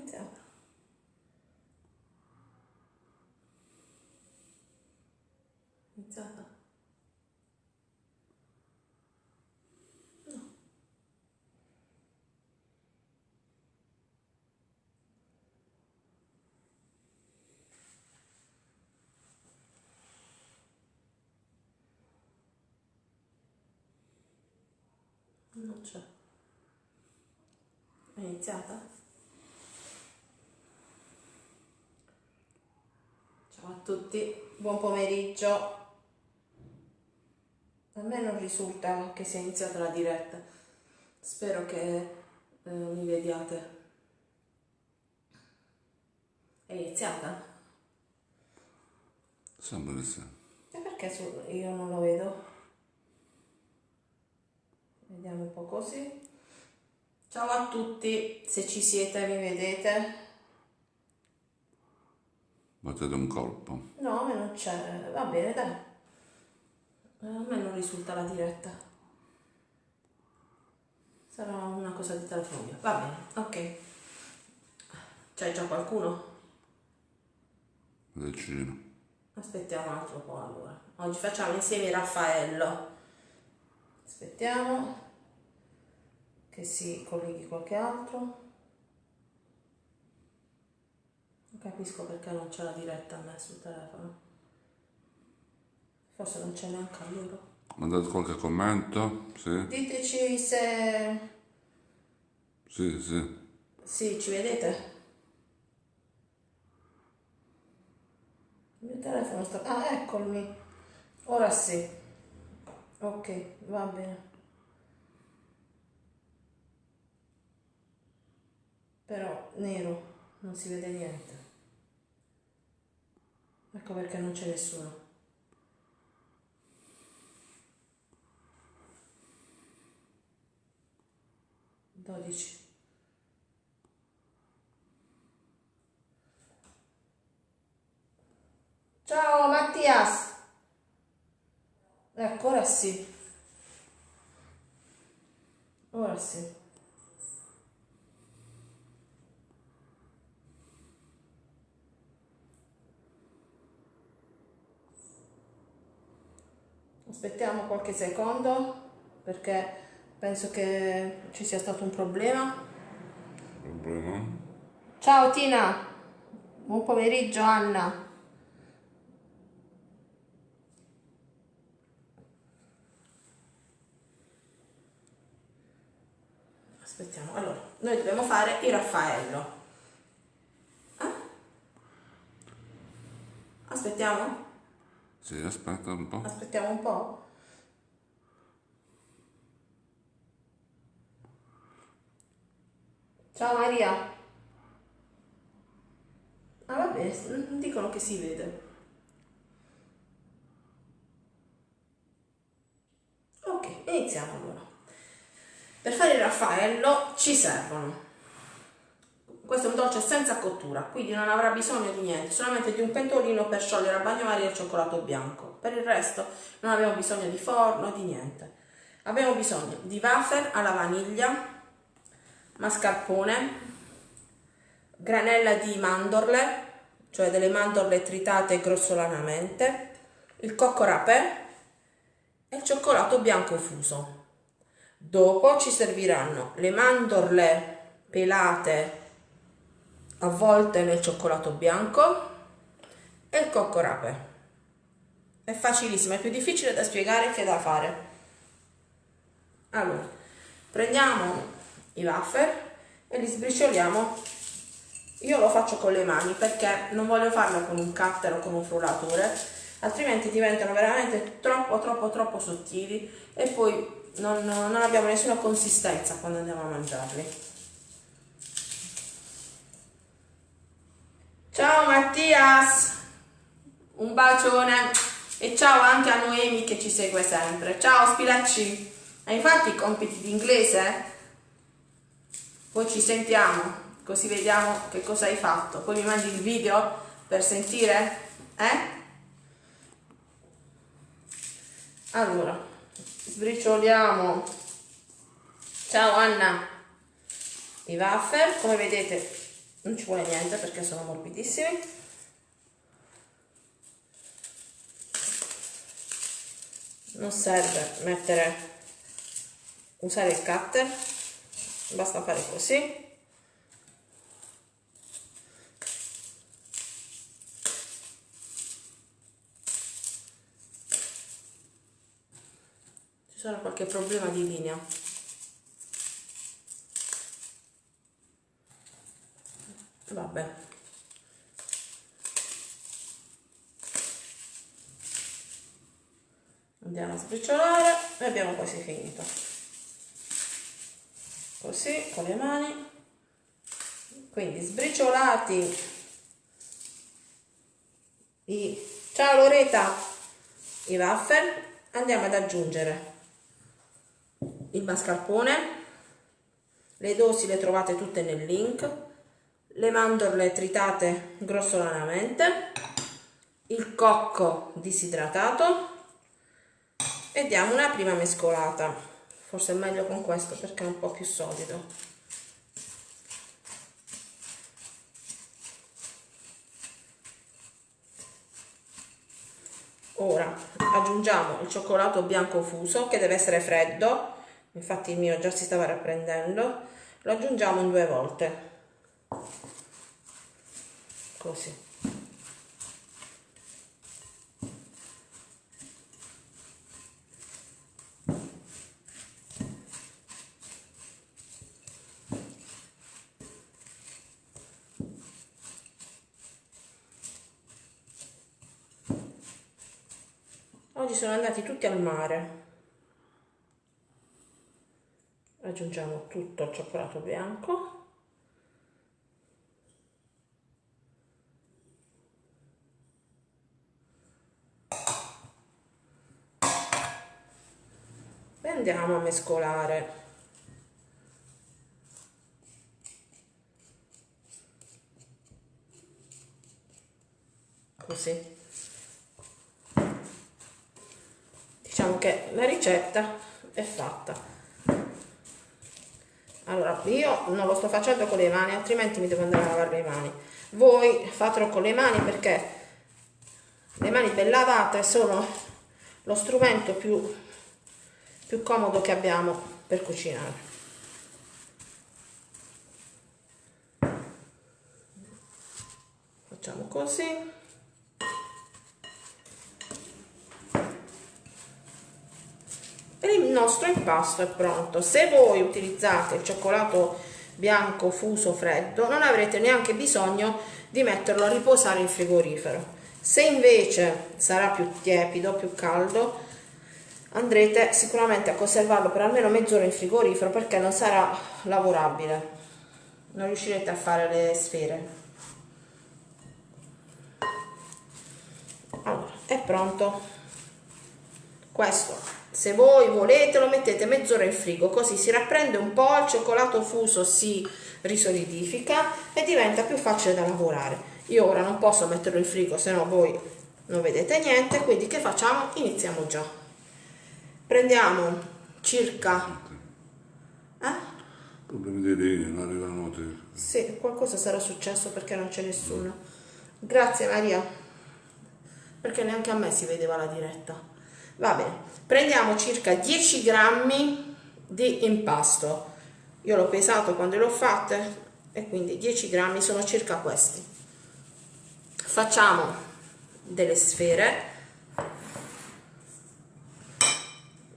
iniziata. Iniziata. No. Non c'è. È iniziata? Ciao a tutti, buon pomeriggio. A me non risulta che sia iniziata la diretta. Spero che eh, mi vediate. È iniziata? Sembra di sì. E perché io non lo vedo? Vediamo un po' così. Ciao a tutti, se ci siete mi vedete. Battete un colpo. No, a me non c'è. Va bene, dai. A me non risulta la diretta. Sarà una cosa di telefono mio. Va bene, ok. C'è già qualcuno? Vicino. Aspettiamo un altro po' allora. Oggi facciamo insieme Raffaello. Aspettiamo che si colleghi qualche altro. Non capisco perché non c'è la diretta a me sul telefono. Forse non c'è neanche a loro. Mandate qualche commento? Sì? Diteci se... Sì, sì. Sì, ci vedete? Il mio telefono sta... Ah, eccomi. Ora sì. Ok, va bene. Però nero, non si vede niente. Ecco perché non c'è nessuno. Dodici. Ciao Mattias. Ecco, ora sì. Ora sì. Aspettiamo qualche secondo perché penso che ci sia stato un problema. Problema? Ciao Tina, buon pomeriggio Anna. Aspettiamo, allora, noi dobbiamo fare il Raffaello. Eh? Aspettiamo? Sì, aspetta un po'. Aspettiamo un po'. Ciao Maria. Ah vabbè, dicono che si vede. Ok, iniziamo allora. Per fare il raffaello ci servono. Questo è un dolce senza cottura, quindi non avrà bisogno di niente, solamente di un pentolino per sciogliere a bagnomaria il cioccolato bianco. Per il resto non abbiamo bisogno di forno, di niente. Abbiamo bisogno di wafer alla vaniglia, mascarpone, granella di mandorle, cioè delle mandorle tritate grossolanamente, il cocco rapè e il cioccolato bianco fuso. Dopo ci serviranno le mandorle pelate avvolte nel cioccolato bianco e il cocco rapè. È facilissimo, è più difficile da spiegare che da fare. Allora, prendiamo i wafer e li sbricioliamo. Io lo faccio con le mani perché non voglio farlo con un cutter o con un frullatore, altrimenti diventano veramente troppo, troppo, troppo sottili e poi non, non abbiamo nessuna consistenza quando andiamo a mangiarli. Ciao Mattias, un bacione e ciao anche a Noemi che ci segue sempre. Ciao Spilacci, hai fatto i compiti di inglese? Poi ci sentiamo, così vediamo che cosa hai fatto. Poi mi mandi il video per sentire? Eh? Allora, sbricioliamo. Ciao Anna. I wafer, come vedete, non ci vuole niente perché sono morbidissimi. Non serve mettere usare il cutter basta fare così. Ci sarà qualche problema di linea vabbè. Andiamo a sbriciolare e abbiamo quasi finito. Così con le mani. Quindi sbriciolati. I ciao Loreta i waffle. Andiamo ad aggiungere il mascarpone. Le dosi le trovate tutte nel link le mandorle tritate grossolanamente il cocco disidratato e diamo una prima mescolata. Forse è meglio con questo perché è un po' più solido. Ora aggiungiamo il cioccolato bianco fuso che deve essere freddo. Infatti il mio già si stava rapprendendo lo aggiungiamo in due volte così. Oggi sono andati tutti al mare. Aggiungiamo tutto il cioccolato bianco andiamo a mescolare. Così. Diciamo che la ricetta è fatta. Allora io non lo sto facendo con le mani altrimenti mi devo andare a lavare le mani. Voi fatelo con le mani perché le mani ben lavate sono lo strumento più, più comodo che abbiamo per cucinare. Facciamo così. Il nostro impasto è pronto. Se voi utilizzate il cioccolato bianco fuso freddo non avrete neanche bisogno di metterlo a riposare in frigorifero. Se invece sarà più tiepido più caldo andrete sicuramente a conservarlo per almeno mezz'ora in frigorifero perché non sarà lavorabile. Non riuscirete a fare le sfere. Allora è pronto. Questo se voi volete lo mettete mezz'ora in frigo così si rapprende un po' il cioccolato fuso si risolidifica e diventa più facile da lavorare. Io ora non posso metterlo in frigo se no voi non vedete niente quindi che facciamo? Iniziamo già prendiamo circa eh? problemi di linea non arrivano notifiche sì qualcosa sarà successo perché non c'è nessuno. Grazie Maria. Perché neanche a me si vedeva la diretta. Va bene prendiamo circa 10 grammi di impasto. Io l'ho pesato quando l'ho fatte e quindi 10 grammi sono circa questi. Facciamo delle sfere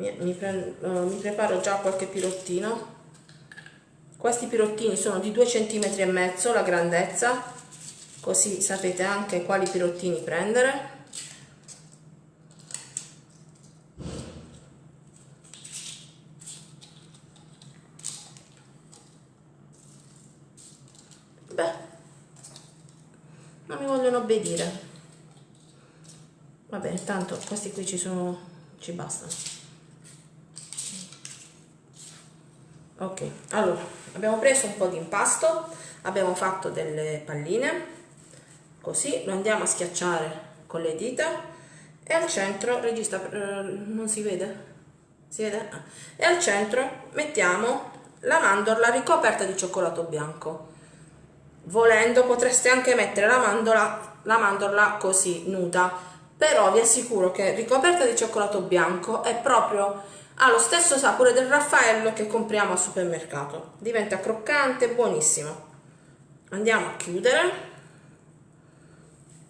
mi, mi, prendo, uh, mi preparo già qualche pirottino. Questi pirottini sono di 2 cm e mezzo la grandezza così sapete anche quali pirottini prendere. Obbedire. Va bene tanto questi qui ci sono ci bastano ok allora abbiamo preso un po' di impasto abbiamo fatto delle palline così lo andiamo a schiacciare con le dita e al centro regista eh, non si vede? Si vede? Ah. e al centro mettiamo la mandorla ricoperta di cioccolato bianco. Volendo potreste anche mettere la mandorla, la mandorla così nuda. Però vi assicuro che ricoperta di cioccolato bianco è proprio ha lo stesso sapore del raffaello che compriamo al supermercato. Diventa croccante buonissimo. Andiamo a chiudere.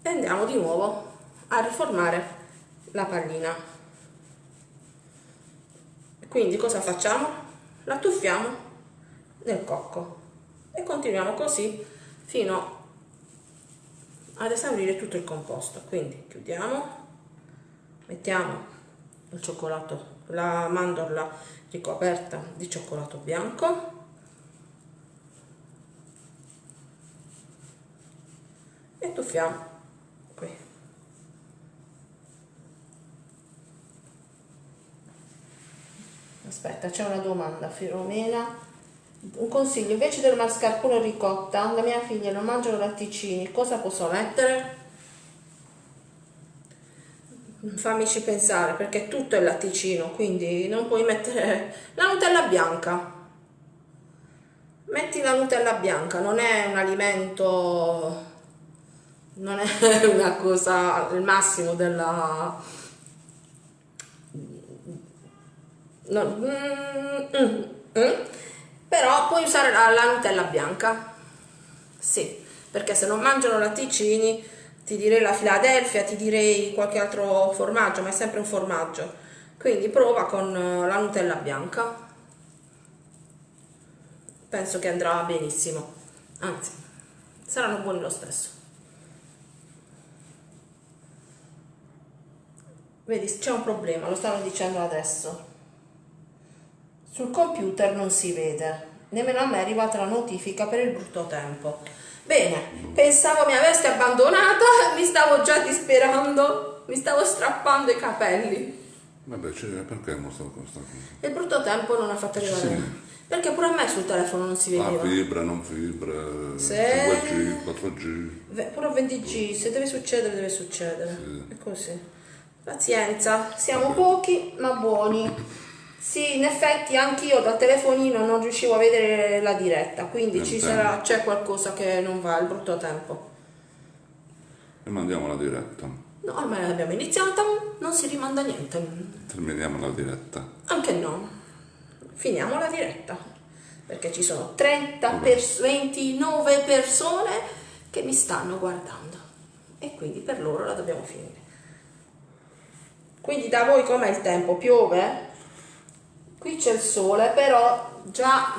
E andiamo di nuovo a riformare la pallina. Quindi cosa facciamo? la tuffiamo nel cocco. E continuiamo così fino ad esaurire tutto il composto. Quindi chiudiamo mettiamo il cioccolato la mandorla ricoperta di cioccolato bianco. E tuffiamo qui. Aspetta c'è una domanda Filomena. Un consiglio, invece del mascarpone ricotta, la mia figlia non mangiano latticini, cosa posso mettere? Fammici pensare, perché tutto è latticino, quindi non puoi mettere la Nutella bianca. Metti la Nutella bianca, non è un alimento, non è una cosa, il massimo della... No. Mm, mm, mm però puoi usare la, la Nutella bianca sì perché se non mangiano latticini ti direi la Philadelphia ti direi qualche altro formaggio ma è sempre un formaggio. Quindi prova con eh, la Nutella bianca. Penso che andrà benissimo. Anzi saranno buoni lo stesso. Vedi c'è un problema lo stanno dicendo adesso. Sul computer non si vede, nemmeno a me è arrivata la notifica per il brutto tempo. Bene, pensavo mi aveste abbandonata, mi stavo già disperando, mi stavo strappando i capelli. Vabbè, cioè, perché con questa cosa? Il brutto tempo non ha fatto arrivare. Sì. Perché pure a me sul telefono non si vedeva. Ah, fibra, non fibra, se... 5G, 4G. Pure 20G, se deve succedere, deve succedere. Sì. È così. Pazienza, siamo Vabbè. pochi ma buoni. Sì, in effetti anch'io dal telefonino non riuscivo a vedere la diretta, quindi ci sarà, c'è qualcosa che non va, il brutto tempo. E mandiamo la diretta. No, ormai l'abbiamo iniziata, non si rimanda niente. Terminiamo la diretta. Anche no. Finiamo la diretta. Perché ci sono 30 pers 29 persone che mi stanno guardando. E quindi per loro la dobbiamo finire. Quindi da voi com'è il tempo? Piove? Qui c'è il sole però già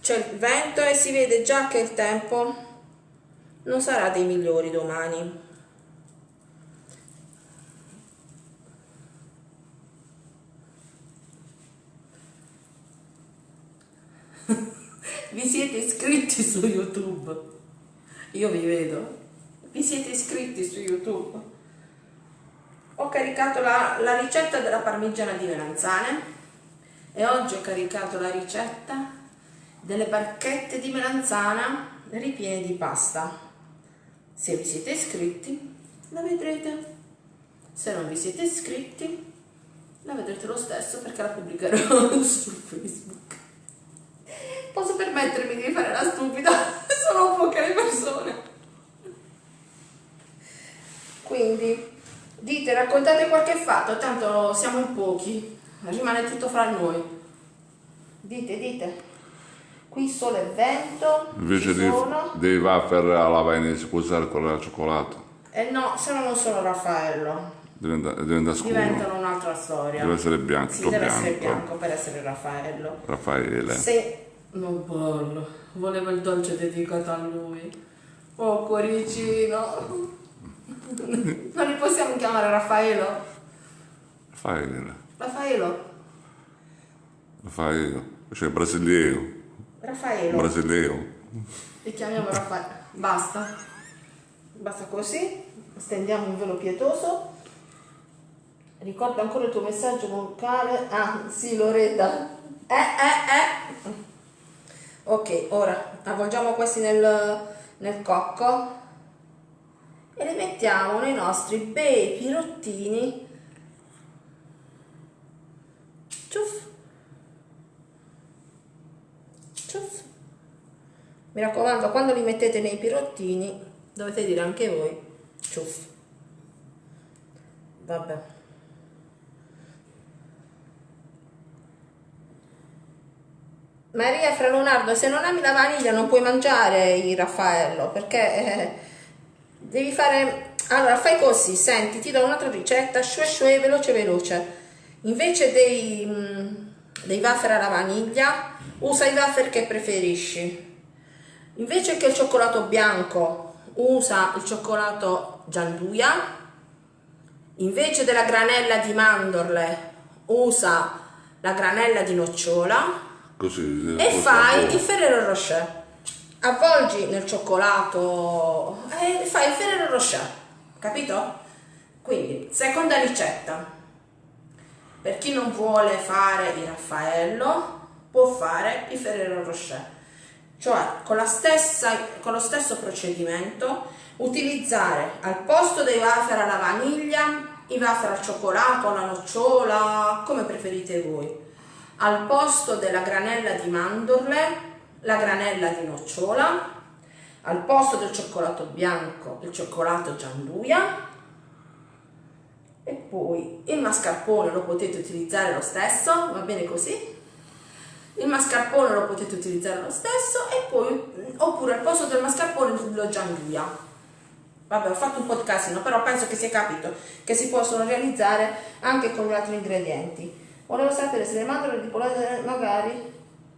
c'è il vento e si vede già che il tempo non sarà dei migliori domani. Vi siete iscritti su youtube? Io vi vedo. Vi siete iscritti su youtube? Ho caricato la, la ricetta della parmigiana di melanzane e oggi ho caricato la ricetta delle barchette di melanzana ripiene di pasta. Se vi siete iscritti la vedrete. Se non vi siete iscritti la vedrete lo stesso perché la pubblicherò su facebook. Posso permettermi di fare la stupida? Sono poche le persone. Quindi dite raccontate qualche fatto tanto siamo pochi rimane tutto fra noi. Dite, dite. Qui sole e vento. Invece di, dei wafer alla Venezia puoi usare quello al cioccolato. Eh no, se no non sono Raffaello. Diventa, diventa scuro. Diventano un'altra storia. Deve essere bianco. Sì, deve bianco. essere bianco per essere Raffaello. Raffaele. Se... Non bello. Volevo il dolce dedicato a lui. Oh, cuoricino. non li possiamo chiamare Raffaello? Raffaele. Raffaello. Raffaello, cioè brasileiro. Raffaello. Brasileiro. E chiamiamo Raffaello. Basta. Basta così. Stendiamo un velo pietoso. Ricorda ancora il tuo messaggio vocale. Ah, sì, Loretta. Eh, eh, eh. Ok, ora avvolgiamo questi nel, nel cocco e li mettiamo nei nostri bei pirottini ciuff ciuff Mi raccomando, quando li mettete nei pirottini, dovete dire anche voi, ciuff. Vabbè. Maria Fra Leonardo, se non ami la vaniglia non puoi mangiare il Raffaello, perché eh, devi fare... Allora, fai così, senti, ti do un'altra ricetta, shue shue, veloce veloce. Invece dei, mm, dei wafer alla vaniglia, usa i wafer che preferisci Invece che il cioccolato bianco usa il cioccolato gianduia, invece della granella di mandorle usa la granella di nocciola Così, e fai il Ferrero Rocher. Avvolgi nel cioccolato e fai il Ferrero Rocher, capito? Quindi, seconda ricetta. Per chi non vuole fare il Raffaello, può fare il Ferrero Rocher. Cioè con, stessa, con lo stesso procedimento utilizzare al posto dei wafer alla vaniglia i wafer al cioccolato, alla nocciola, come preferite voi, al posto della granella di mandorle la granella di nocciola, al posto del cioccolato bianco il cioccolato gianduia poi il mascarpone lo potete utilizzare lo stesso, va bene così? il mascarpone lo potete utilizzare lo stesso e poi oppure al posto del mascarpone lo gianduia vabbè ho fatto un po' di casino però penso che si è capito che si possono realizzare anche con altri ingredienti. Volevo sapere se le mandorle di polente magari?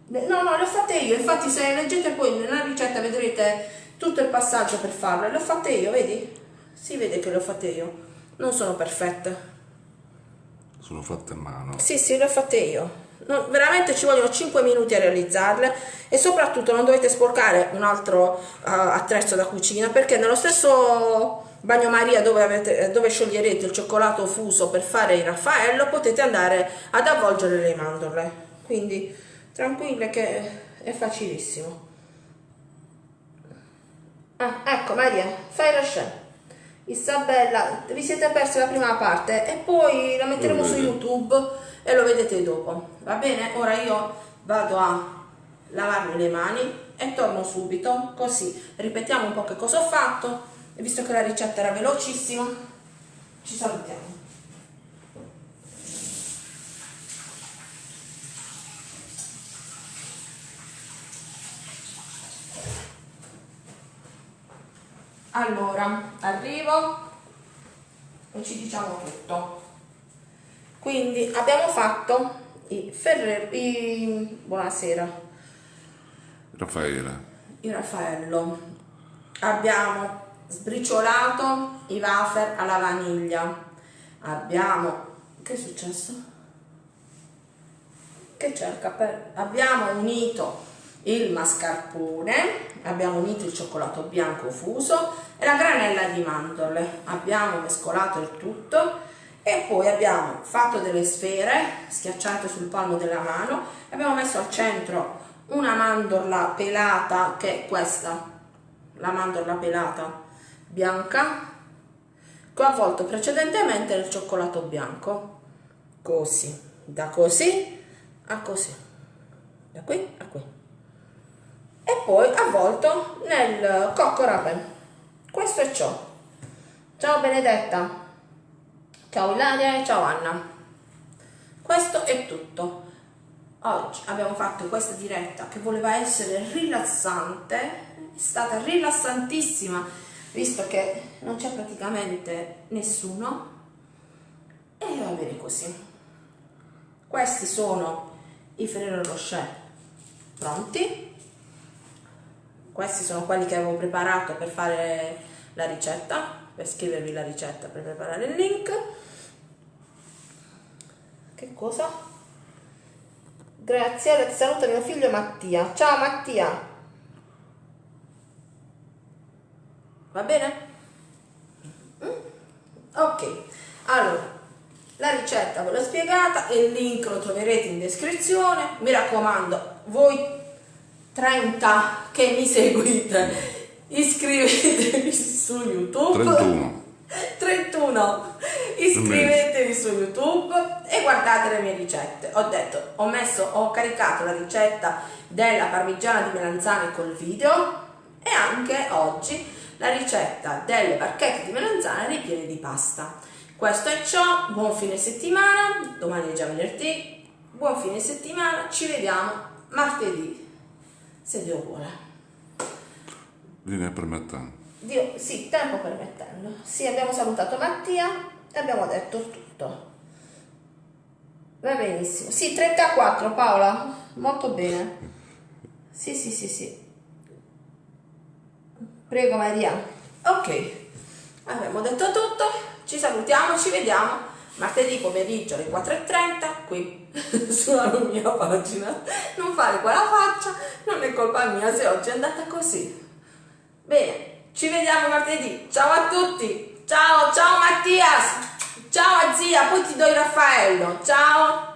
No no le ho fatte io infatti se leggete poi nella ricetta vedrete tutto il passaggio per farle le ho fatte io vedi? Si vede che le ho fatte io. Non sono perfette sono fatte a mano. Sì sì le ho fatte io. Non, veramente ci vogliono 5 minuti a realizzarle e soprattutto non dovete sporcare un altro uh, attrezzo da cucina perché nello stesso bagnomaria dove, avete, dove scioglierete il cioccolato fuso per fare il raffaello potete andare ad avvolgere le mandorle. Quindi tranquille che è facilissimo. Ah, ecco Maria fai la scena Isabella vi siete persi la prima parte e poi la metteremo su youtube e lo vedete dopo va bene? Ora io vado a lavarmi le mani e torno subito così ripetiamo un po' che cosa ho fatto visto che la ricetta era velocissima ci salutiamo allora arrivo e ci diciamo tutto quindi abbiamo fatto i Ferreri buonasera Raffaele il Raffaello abbiamo sbriciolato i wafer alla vaniglia abbiamo che è successo? che c'è il cappello? abbiamo unito il mascarpone abbiamo unito il cioccolato bianco fuso e la granella di mandorle abbiamo mescolato il tutto e poi abbiamo fatto delle sfere schiacciate sul palmo della mano abbiamo messo al centro una mandorla pelata che è questa la mandorla pelata bianca che ho avvolto precedentemente nel cioccolato bianco. Così da così a così da qui a qui e poi avvolto nel cocco rapen questo è ciò ciao Benedetta Ciao Ilaria e ciao Anna. Questo è tutto. Oggi abbiamo fatto questa diretta che voleva essere rilassante, è stata rilassantissima visto che non c'è praticamente nessuno e va bene così. Questi sono i Ferrero Rocher pronti. Questi sono quelli che avevo preparato per fare la ricetta, per scrivervi la ricetta, per preparare il link che cosa? Graziella ti saluta mio figlio Mattia. Ciao Mattia. Va bene? Mm? Ok, allora la ricetta ve l'ho spiegata il link lo troverete in descrizione. Mi raccomando, voi 30 che mi seguite, iscrivetevi su YouTube. 31. 31. Iscrivetevi su YouTube e guardate le mie ricette. Ho detto, ho messo, ho caricato la ricetta della parmigiana di melanzane col video e anche oggi la ricetta delle barchette di melanzane ripiene di pasta. Questo è ciò, buon fine settimana, domani è già venerdì, buon fine settimana, ci vediamo martedì, se Dio vuole. Linea permettendo. Dio, sì, tempo permettendo. Sì, abbiamo salutato Mattia e abbiamo detto tutto. Va benissimo. Sì, 34 Paola, molto bene. Sì, sì, sì, sì. Prego Maria. Ok, abbiamo detto tutto, ci salutiamo, ci vediamo martedì pomeriggio alle 4.30 qui sulla mia pagina. Non fare quella faccia, non è colpa mia se oggi è andata così. Bene, ci vediamo martedì. Ciao a tutti. Ciao, ciao Mattias. Ciao a zia, poi ti do il Raffaello. Ciao.